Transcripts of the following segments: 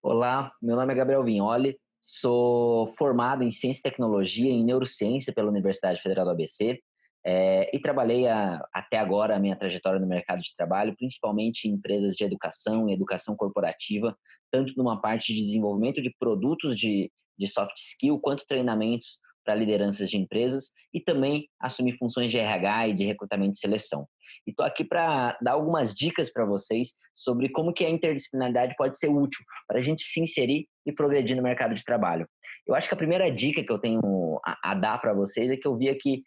Olá, meu nome é Gabriel Vignoli, sou formado em Ciência e Tecnologia em Neurociência pela Universidade Federal do ABC é, e trabalhei a, até agora a minha trajetória no mercado de trabalho, principalmente em empresas de educação e educação corporativa, tanto numa parte de desenvolvimento de produtos de, de soft skill, quanto treinamentos para lideranças de empresas e também assumir funções de RH e de recrutamento e seleção. E estou aqui para dar algumas dicas para vocês sobre como que a interdisciplinaridade pode ser útil para a gente se inserir e progredir no mercado de trabalho. Eu acho que a primeira dica que eu tenho a, a dar para vocês é que eu via que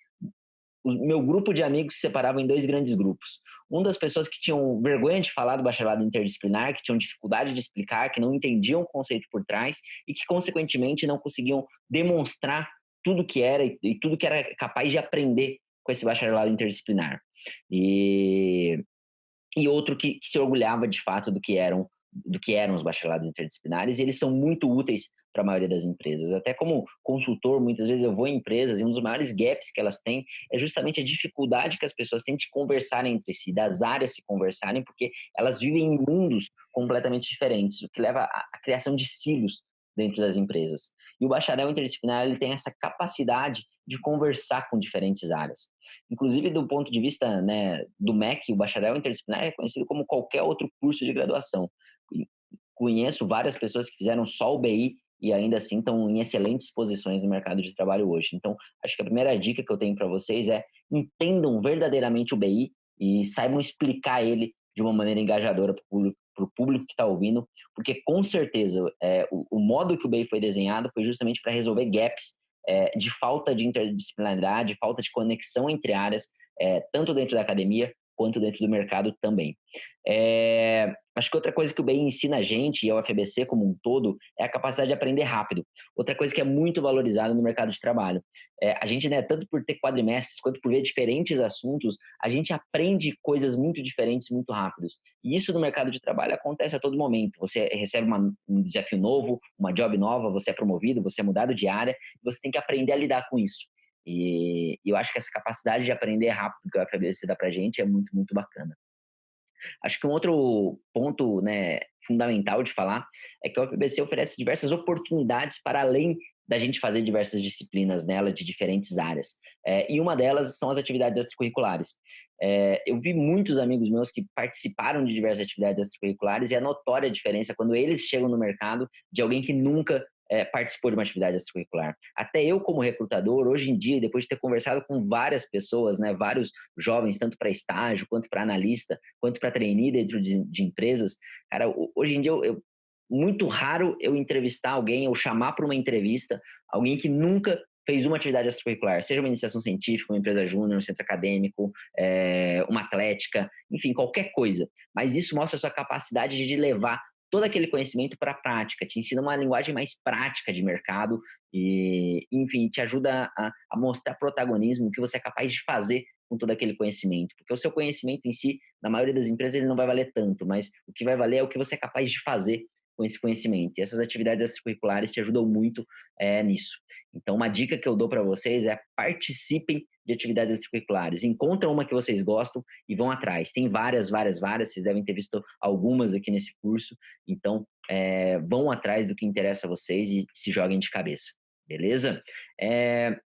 o meu grupo de amigos se separava em dois grandes grupos. Um das pessoas que tinham vergonha de falar do bacharelado interdisciplinar, que tinham dificuldade de explicar, que não entendiam o conceito por trás e que, consequentemente, não conseguiam demonstrar tudo que era e, tudo que era capaz de aprender com esse bacharelado interdisciplinar. E, e outro que, que, se orgulhava de fato do que eram do que eram os bacharelados interdisciplinares, e eles são muito úteis para a maioria das empresas. Até como consultor, muitas vezes eu vou em empresas e um dos maiores gaps que elas têm é justamente a dificuldade que as pessoas têm de conversarem entre si, das áreas se conversarem, porque elas vivem em mundos completamente diferentes, o que leva à criação de silos dentro das empresas. E o bacharel interdisciplinar ele tem essa capacidade de conversar com diferentes áreas. Inclusive, do ponto de vista né, do MEC, o bacharel interdisciplinar é conhecido como qualquer outro curso de graduação. Conheço várias pessoas que fizeram só o BI e ainda assim estão em excelentes posições no mercado de trabalho hoje. Então, acho que a primeira dica que eu tenho para vocês é entendam verdadeiramente o BI e saibam explicar ele de uma maneira engajadora para o público para o público que está ouvindo, porque com certeza é, o, o, modo que o BEI foi desenhado foi justamente para resolver gaps é, de falta de interdisciplinaridade, falta de conexão entre áreas, é, tanto dentro da academia quanto dentro do mercado também. É, acho que outra coisa que o BEI ensina a gente, e a UFBC como um todo, é a capacidade de aprender rápido. Outra coisa que é muito valorizada no mercado de trabalho. É, a gente, né, tanto por ter quadrimestres quanto por ver diferentes assuntos, a gente aprende coisas muito diferentes muito rápidos. E isso no mercado de trabalho acontece a todo momento. Você recebe uma, um desafio novo, uma job nova, você é promovido, você é mudado de área, você tem que aprender a lidar com isso. E, eu acho que essa capacidade de aprender rápido que a UFBC dá pra gente é muito, muito bacana. Acho que um outro ponto né, fundamental de falar é que a UFBC oferece diversas oportunidades para além da gente fazer diversas disciplinas nela de diferentes áreas. É, e uma delas são as atividades extracurriculares. É, eu vi muitos amigos meus que participaram de diversas atividades extracurriculares e a notória diferença quando eles chegam no mercado de alguém que nunca é, participou de uma atividade extracurricular. Até eu, como recrutador, hoje em dia, depois de ter conversado com várias pessoas, né, vários jovens, tanto para estágio, quanto para analista, quanto para trainee dentro de, de, empresas, cara, hoje em dia, eu, eu, muito raro eu entrevistar alguém ou chamar para uma entrevista alguém que nunca fez uma atividade extracurricular, seja uma iniciação científica, uma empresa júnior, um centro acadêmico, é, uma atlética, enfim, qualquer coisa. Mas isso mostra a sua capacidade de levar todo aquele conhecimento para a prática, te ensina uma linguagem mais prática de mercado e, enfim, te ajuda a, a mostrar protagonismo, o que você é capaz de fazer com todo aquele conhecimento, porque o seu conhecimento em si, na maioria das empresas, ele não vai valer tanto, mas o que vai valer é o que você é capaz de fazer com esse conhecimento. E essas atividades extracurriculares te ajudam muito é, nisso. Então, uma dica que eu dou para vocês é participem de atividades extracurriculares. Encontram uma que vocês gostam e vão atrás. Tem várias, várias, várias. Vocês devem ter visto algumas aqui nesse curso. Então, é, vão atrás do que interessa a vocês e se joguem de cabeça. Beleza? É,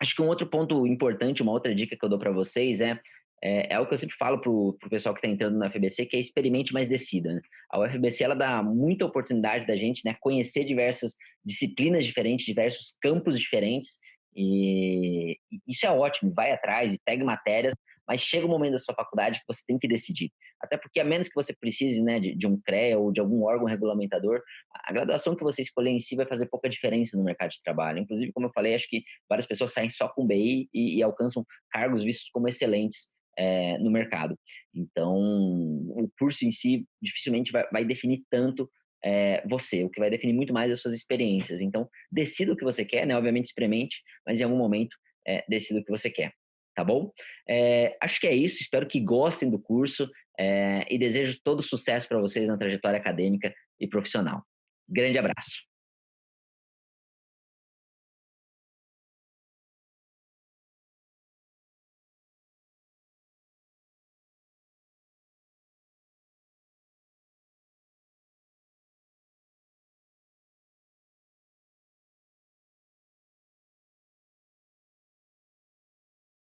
acho que um outro ponto importante, uma outra dica que eu dou para vocês é é, é o que eu sempre falo para o pessoal que está entrando na FBC, que é experimente mais decida. Né? A UFBC ela dá muita oportunidade da gente né, conhecer diversas disciplinas diferentes, diversos campos diferentes, e isso é ótimo, vai atrás e pegue matérias, mas chega o um momento da sua faculdade que você tem que decidir. Até porque, a menos que você precise né, de, de um CREA ou de algum órgão regulamentador, a graduação que você escolher em si vai fazer pouca diferença no mercado de trabalho. Inclusive, como eu falei, acho que várias pessoas saem só com BI e, e alcançam cargos vistos como excelentes é, no mercado. Então, o curso em si dificilmente vai, vai definir tanto é, você, o que vai definir muito mais as suas experiências. Então, decida o que você quer, né? Obviamente, experimente, mas em algum momento, é, decida o que você quer, tá bom? É, acho que é isso, espero que gostem do curso e desejo todo sucesso para vocês na trajetória acadêmica e profissional. Grande abraço!